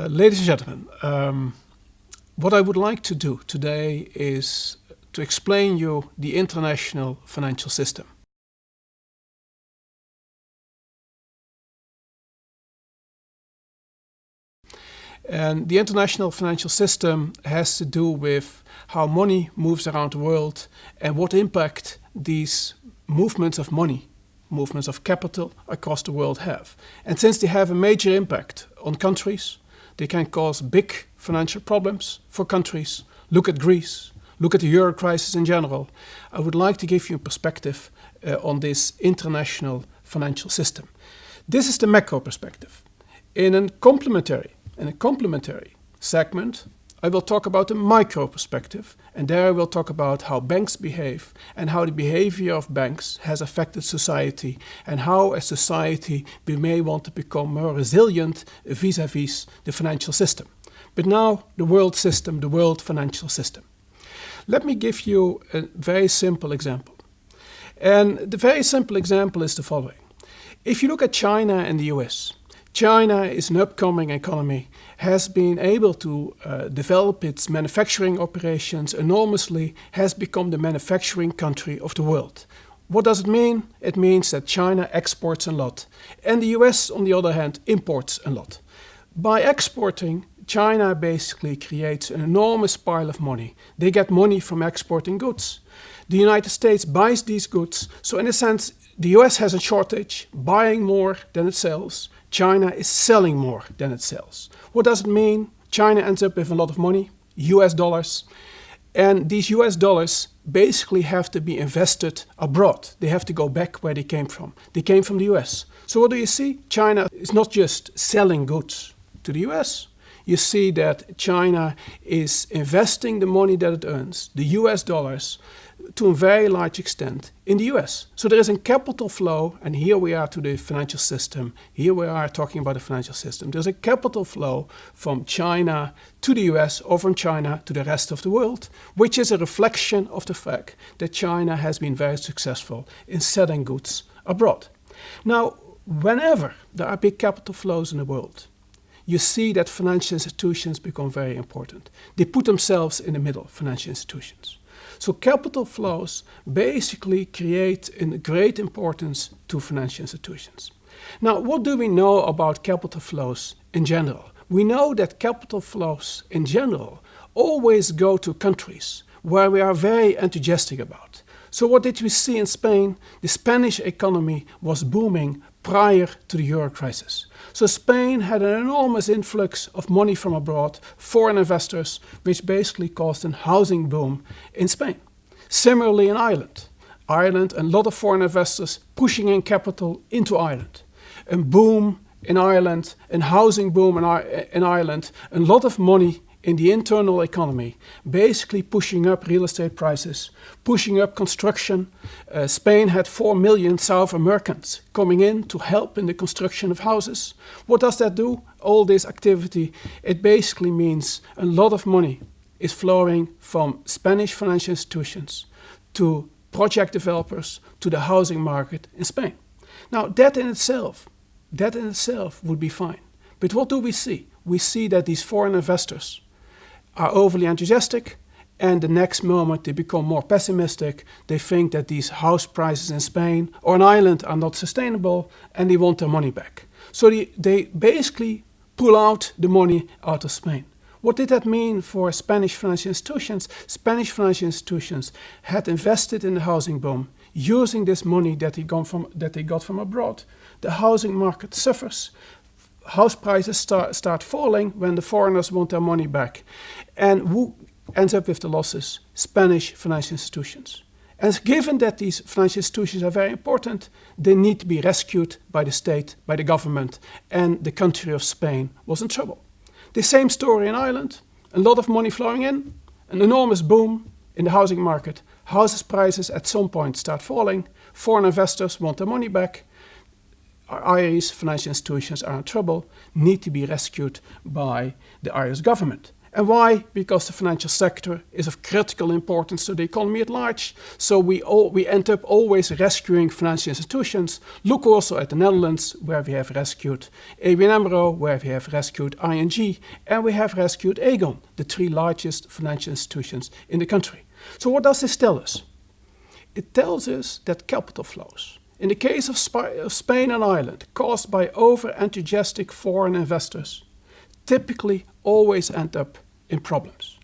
Uh, ladies and gentlemen, um, what I would like to do today is to explain you the international financial system. And the international financial system has to do with how money moves around the world and what impact these movements of money, movements of capital across the world have. And since they have a major impact on countries, they can cause big financial problems for countries. Look at Greece, look at the euro crisis in general. I would like to give you a perspective uh, on this international financial system. This is the macro perspective. In a complementary in a complementary segment, I will talk about the micro perspective and there I will talk about how banks behave and how the behavior of banks has affected society and how as society we may want to become more resilient vis-à-vis -vis the financial system. But now the world system, the world financial system. Let me give you a very simple example. And the very simple example is the following. If you look at China and the US, China is an upcoming economy, has been able to uh, develop its manufacturing operations enormously, has become the manufacturing country of the world. What does it mean? It means that China exports a lot and the US on the other hand imports a lot. By exporting, China basically creates an enormous pile of money. They get money from exporting goods. The United States buys these goods, so in a sense the US has a shortage, buying more than it sells. China is selling more than it sells. What does it mean? China ends up with a lot of money, US dollars, and these US dollars basically have to be invested abroad. They have to go back where they came from. They came from the US. So what do you see? China is not just selling goods to the US. You see that China is investing the money that it earns, the US dollars, to a very large extent in the US. So there is a capital flow, and here we are to the financial system. Here we are talking about the financial system. There's a capital flow from China to the US or from China to the rest of the world, which is a reflection of the fact that China has been very successful in selling goods abroad. Now, whenever there are big capital flows in the world, you see that financial institutions become very important. They put themselves in the middle, financial institutions. So capital flows basically create a great importance to financial institutions. Now, what do we know about capital flows in general? We know that capital flows in general always go to countries where we are very enthusiastic about. So what did we see in Spain? The Spanish economy was booming prior to the euro crisis. So Spain had an enormous influx of money from abroad, foreign investors, which basically caused a housing boom in Spain. Similarly in Ireland. Ireland, a lot of foreign investors pushing in capital into Ireland. A boom in Ireland, a housing boom in, in Ireland, a lot of money in the internal economy, basically pushing up real estate prices, pushing up construction. Uh, Spain had 4 million South Americans coming in to help in the construction of houses. What does that do? All this activity, it basically means a lot of money is flowing from Spanish financial institutions to project developers to the housing market in Spain. Now that in itself, that in itself would be fine. But what do we see? We see that these foreign investors are overly enthusiastic and the next moment they become more pessimistic. They think that these house prices in Spain or in Ireland are not sustainable and they want their money back. So they, they basically pull out the money out of Spain. What did that mean for Spanish financial institutions? Spanish financial institutions had invested in the housing boom using this money that they, from, that they got from abroad. The housing market suffers house prices start, start falling when the foreigners want their money back. And who ends up with the losses? Spanish financial institutions. And given that these financial institutions are very important, they need to be rescued by the state, by the government, and the country of Spain was in trouble. The same story in Ireland, a lot of money flowing in, an enormous boom in the housing market. Houses prices at some point start falling, foreign investors want their money back, Irish financial institutions are in trouble, need to be rescued by the Irish government. And why? Because the financial sector is of critical importance to the economy at large. So we, all, we end up always rescuing financial institutions. Look also at the Netherlands, where we have rescued ABN AMRO, where we have rescued ING, and we have rescued Aegon, the three largest financial institutions in the country. So what does this tell us? It tells us that capital flows, in the case of, Sp of Spain and Ireland, caused by over-enthusiastic foreign investors, typically always end up in problems.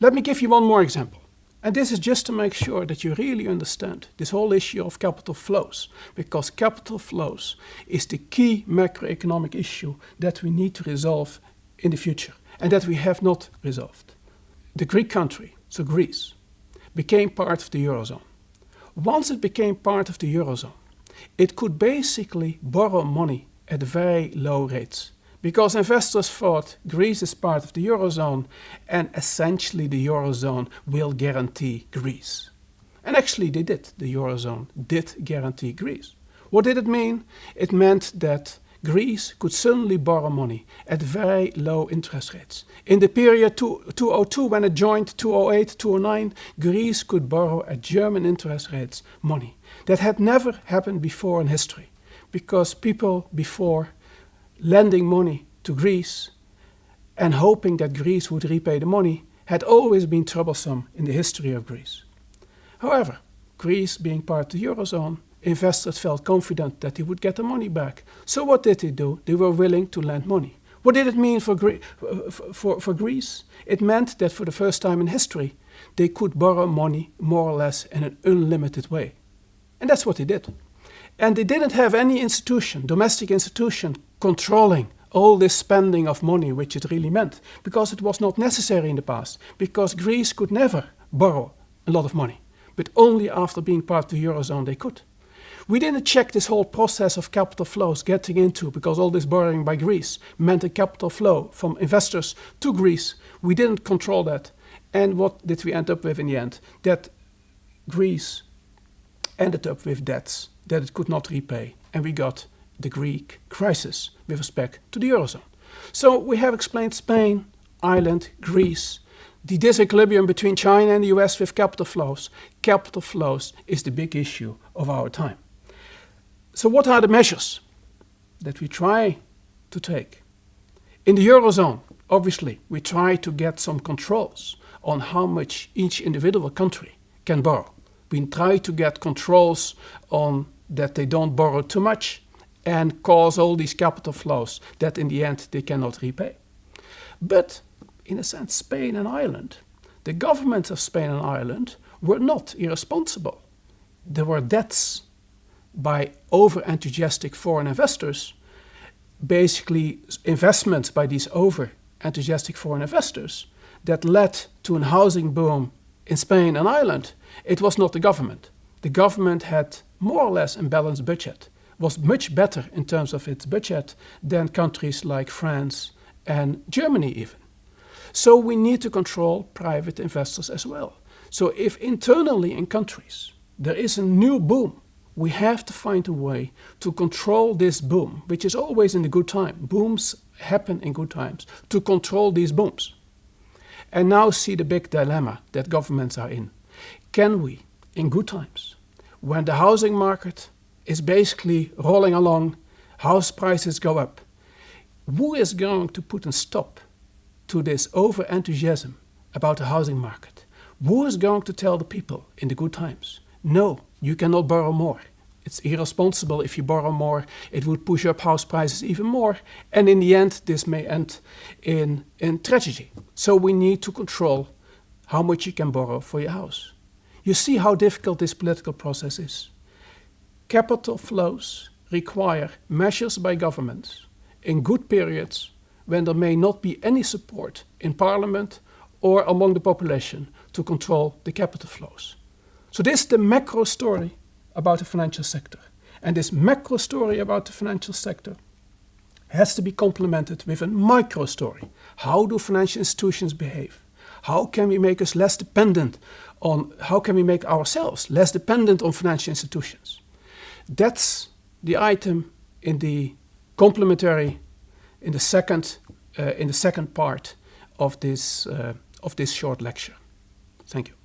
Let me give you one more example. And this is just to make sure that you really understand this whole issue of capital flows, because capital flows is the key macroeconomic issue that we need to resolve in the future and that we have not resolved. The Greek country, so Greece, became part of the Eurozone. Once it became part of the Eurozone, it could basically borrow money at very low rates because investors thought Greece is part of the Eurozone and essentially the Eurozone will guarantee Greece. And actually they did, the Eurozone did guarantee Greece. What did it mean? It meant that Greece could suddenly borrow money at very low interest rates. In the period 2002 when it joined 2008, 2009, Greece could borrow at German interest rates money. That had never happened before in history because people before lending money to Greece and hoping that Greece would repay the money had always been troublesome in the history of Greece. However, Greece being part of the Eurozone, investors felt confident that they would get the money back. So what did they do? They were willing to lend money. What did it mean for, Gre for, for Greece? It meant that for the first time in history, they could borrow money more or less in an unlimited way. And that's what they did. And they didn't have any institution, domestic institution, controlling all this spending of money, which it really meant, because it was not necessary in the past, because Greece could never borrow a lot of money, but only after being part of the Eurozone they could. We didn't check this whole process of capital flows getting into, because all this borrowing by Greece meant a capital flow from investors to Greece. We didn't control that. And what did we end up with in the end? That Greece ended up with debts that it could not repay. And we got the Greek crisis with respect to the Eurozone. So we have explained Spain, Ireland, Greece, the disequilibrium between China and the US with capital flows. Capital flows is the big issue of our time. So what are the measures that we try to take? In the Eurozone, obviously, we try to get some controls on how much each individual country can borrow. We try to get controls on that they don't borrow too much and cause all these capital flows that in the end they cannot repay. But in a sense, Spain and Ireland, the governments of Spain and Ireland were not irresponsible. There were debts by over-enthusiastic foreign investors, basically investments by these over-enthusiastic foreign investors that led to a housing boom in Spain and Ireland. It was not the government. The government had more or less a balanced budget was much better in terms of its budget than countries like France and Germany even. So we need to control private investors as well. So if internally in countries there is a new boom, we have to find a way to control this boom, which is always in the good time. Booms happen in good times, to control these booms. And now see the big dilemma that governments are in. Can we, in good times, when the housing market is basically rolling along, house prices go up. Who is going to put a stop to this over-enthusiasm about the housing market? Who is going to tell the people in the good times, no, you cannot borrow more. It's irresponsible if you borrow more. It would push up house prices even more. And in the end, this may end in, in tragedy. So we need to control how much you can borrow for your house. You see how difficult this political process is. Capital flows require measures by governments in good periods when there may not be any support in parliament or among the population to control the capital flows. So this is the macro story about the financial sector. And this macro story about the financial sector has to be complemented with a micro story. How do financial institutions behave? How can we make us less dependent on, how can we make ourselves less dependent on financial institutions? That's the item in the complementary, in the second, uh, in the second part of this, uh, of this short lecture. Thank you.